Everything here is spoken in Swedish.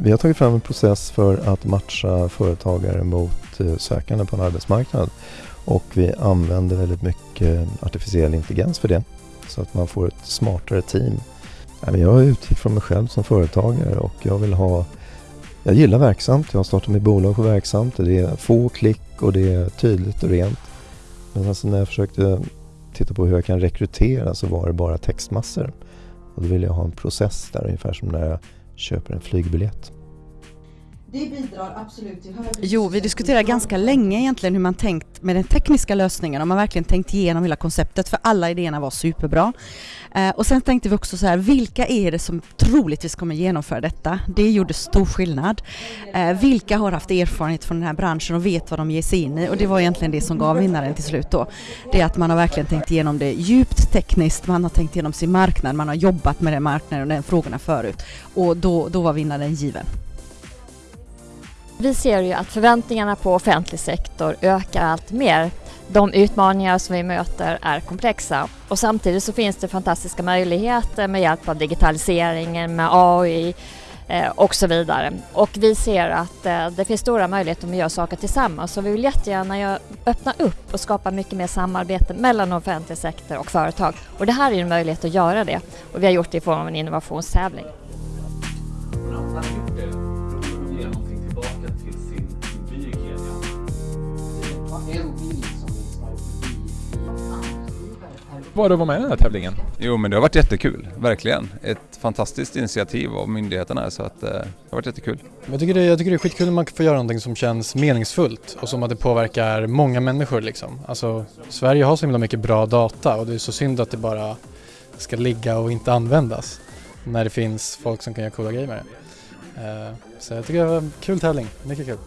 vi har tagit fram en process för att matcha företagare mot eh, sökande på en arbetsmarknad. Och vi använder väldigt mycket artificiell intelligens för det. Så att man får ett smartare team. Jag utgick från mig själv som företagare och jag vill ha jag gillar verksamt. Jag har startat mitt bolag på verksamt. Det är få klick och det är tydligt och rent. Men alltså när jag försökte titta på hur jag kan rekrytera så var det bara textmassor. Och då ville jag ha en process där ungefär som när jag köper en flygbiljett. Det bidrar absolut till högre Jo, vi diskuterar ganska länge egentligen hur man tänkt med den tekniska lösningen, om man verkligen tänkt igenom hela konceptet, för alla idéerna var superbra. Eh, och sen tänkte vi också så här, vilka är det som troligtvis kommer genomföra detta? Det gjorde stor skillnad. Eh, vilka har haft erfarenhet från den här branschen och vet vad de ger sig in i? Och det var egentligen det som gav vinnaren till slut då. Det är att man har verkligen tänkt igenom det djupt tekniskt, man har tänkt igenom sin marknad, man har jobbat med den marknaden och den frågorna förut. Och då, då var vinnaren given. Vi ser ju att förväntningarna på offentlig sektor ökar allt mer. De utmaningar som vi möter är komplexa och samtidigt så finns det fantastiska möjligheter med hjälp av digitaliseringen, med AI eh, och så vidare. Och vi ser att eh, det finns stora möjligheter att göra saker tillsammans så vi vill jättegärna öppna upp och skapa mycket mer samarbete mellan offentlig sektor och företag. Och det här är en möjlighet att göra det och vi har gjort det i form av en innovationstävling. Var det att vara med i den här tävlingen? Jo men det har varit jättekul, verkligen. Ett fantastiskt initiativ av myndigheterna så att eh, det har varit jättekul. Jag tycker, det, jag tycker det är skitkul när man får göra någonting som känns meningsfullt och som att det påverkar många människor liksom. Alltså Sverige har så himla mycket bra data och det är så synd att det bara ska ligga och inte användas när det finns folk som kan göra coola grejer med det. Uh, så jag tycker det var en kul tävling, mycket kul.